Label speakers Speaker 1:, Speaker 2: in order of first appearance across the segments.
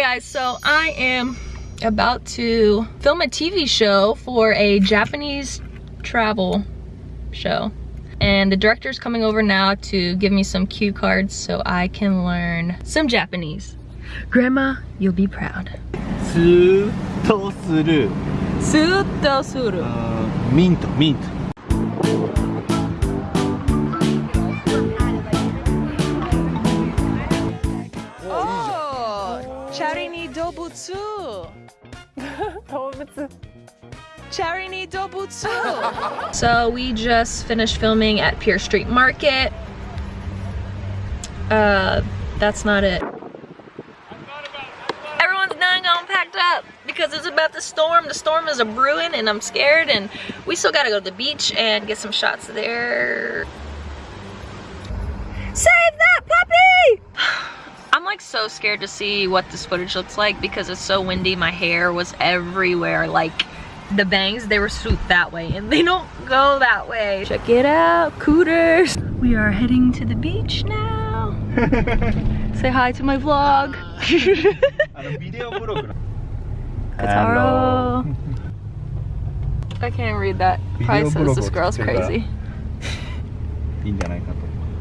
Speaker 1: okay guys so i am about to film a tv show for a japanese travel show and the director's coming over now to give me some cue cards so i can learn some japanese grandma you'll be proud suru.
Speaker 2: Suru. Uh, mint,
Speaker 1: mint. Charini Dobutsu. so we just finished filming at Pier Street Market. Uh, that's not it. Everyone's done gone packed up because it's about to storm. The storm is a brewing and I'm scared and we still gotta go to the beach and get some shots there. Save that puppy! I'm like so scared to see what this footage looks like because it's so windy. My hair was everywhere. Like the bangs, they were swooped that way and they don't go that way. Check it out, cooters. We are heading to the beach now. Say hi to my vlog.
Speaker 2: あのビデオブログの
Speaker 1: Kataro. I can't read that. Probably
Speaker 2: Video
Speaker 1: says this
Speaker 2: blog
Speaker 1: girl's
Speaker 2: を作ってた
Speaker 1: crazy.
Speaker 2: いいんじゃないかと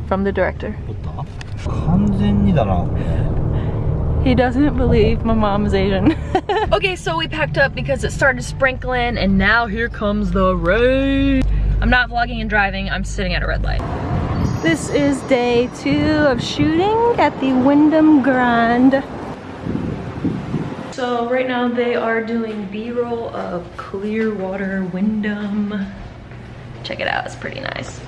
Speaker 1: From the director.
Speaker 2: おった完全にだなこれ
Speaker 1: He doesn't believe my mom is Asian. okay, so we packed up because it started sprinkling and now here comes the rain. I'm not vlogging and driving, I'm sitting at a red light. This is day two of shooting at the Wyndham Grand. So right now they are doing B-roll of Clearwater Wyndham. Check it out, it's pretty nice.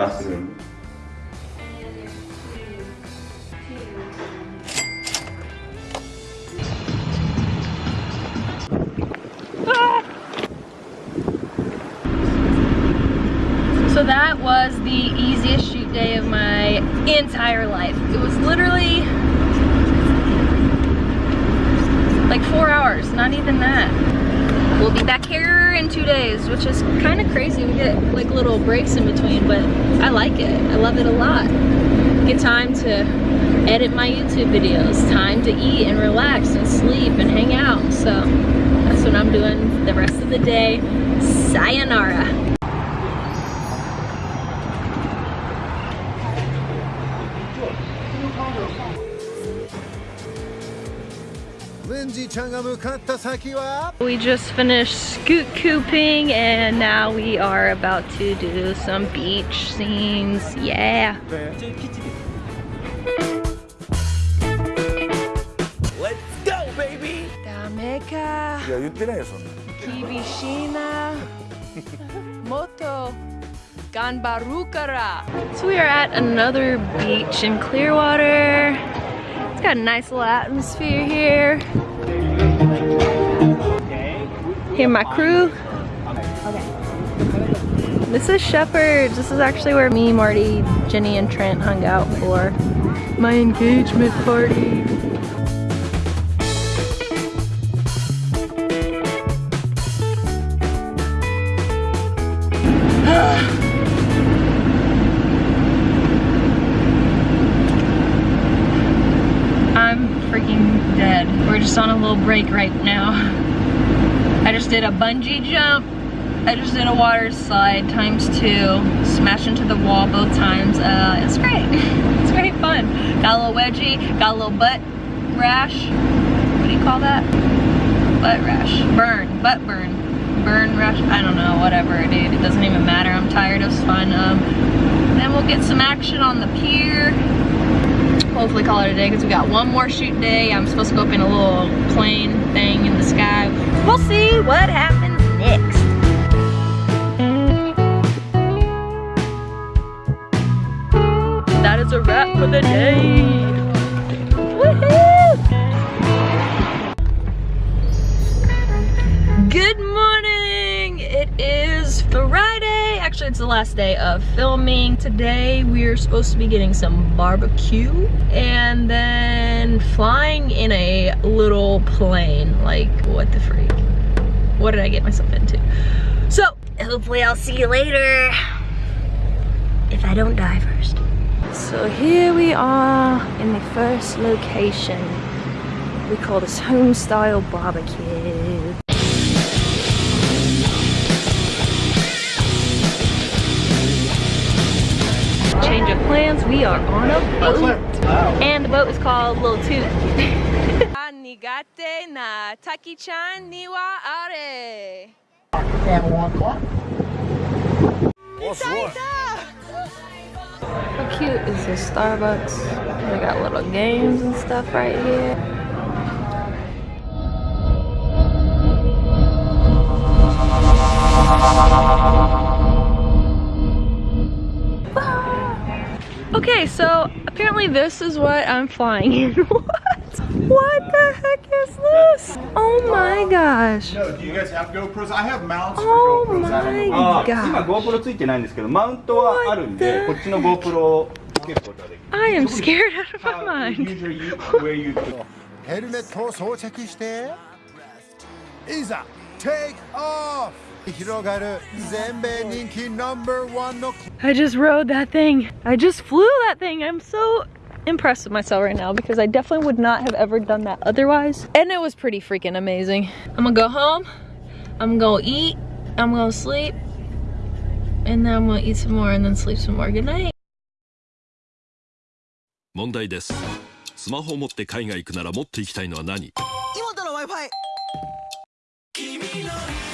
Speaker 2: bathroom.
Speaker 1: So that was the easiest shoot day of my entire life. It was literally like four hours, not even that. We'll be back here in two days, which is kind of crazy. We get like little breaks in between, but I like it. I love it a lot. Get time to edit my YouTube videos, time to eat and relax and sleep and hang out. So that's what I'm doing the rest of the day. Sayonara.
Speaker 3: ウェンジちゃんが向かった先は
Speaker 1: We just finished scoot cooping and now we are about to do some beach scenes. Yeah.
Speaker 4: Let's go, baby!
Speaker 1: ダメか。
Speaker 4: いや、言ってないよ、そんな。
Speaker 1: 厳しいな。もっと頑張るから。So we are at another beach in Clearwater. It's got a nice little atmosphere here. Here my crew. This is Shephard's. This is actually where me, Marty, Jenny, and Trent hung out for my engagement party. Just on a little break right now. I just did a bungee jump. I just did a water slide times two. Smash into the wall both times. Uh, it's great. It's great fun. Got a little wedgie. Got a little butt rash. What do you call that? Butt rash. Burn. Butt burn. Burn rash. I don't know. Whatever, dude. It doesn't even matter. I'm tired. It was fun. Um, then we'll get some action on the pier hopefully call it a day because we got one more shoot day. I'm supposed to go up in a little plane thing in the sky. We'll see what happens next. That is a wrap for the day. Last day of filming. Today we're supposed to be getting some barbecue and then flying in a little plane. Like, what the freak? What did I get myself into? So, hopefully I'll see you later. If I don't die first. So here we are in the first location. We call this home style barbecue. Plans, we are on a boat. And the boat is called Little Toot. Nigate na taki-chan ni wa are. How cute is this Starbucks? They got little games and stuff right here. Okay, so apparently this is what I'm flying in. what? What the heck is this? Oh my gosh.
Speaker 5: No, do you guys have GoPros? I have mounts
Speaker 1: Oh
Speaker 5: for GoPros. I don't know.
Speaker 2: あ
Speaker 1: my
Speaker 2: ー今
Speaker 1: god.
Speaker 2: GoPro ついてないんですけどマウントはあるんで
Speaker 1: What
Speaker 2: こっちの GoPro をつけることができる
Speaker 1: I am scared out of
Speaker 5: Uh,
Speaker 1: my mind.
Speaker 5: usually you, where you
Speaker 3: ヘルメットを装着していざ テイクオフ広がる全米人気ナンバーワンの
Speaker 1: I just rode that thing. I just flew that thing. I'm so impressed with myself right now because I definitely would not have ever done that otherwise. And it was pretty freaking amazing. I'm gonna go home. I'm gonna eat. I'm gonna sleep. And then I'm gonna eat some more and then sleep some more. Good night.
Speaker 6: 問題ですスマホを持って海外行くなら持って行きたいのは何
Speaker 4: 妹 の Wi-Fi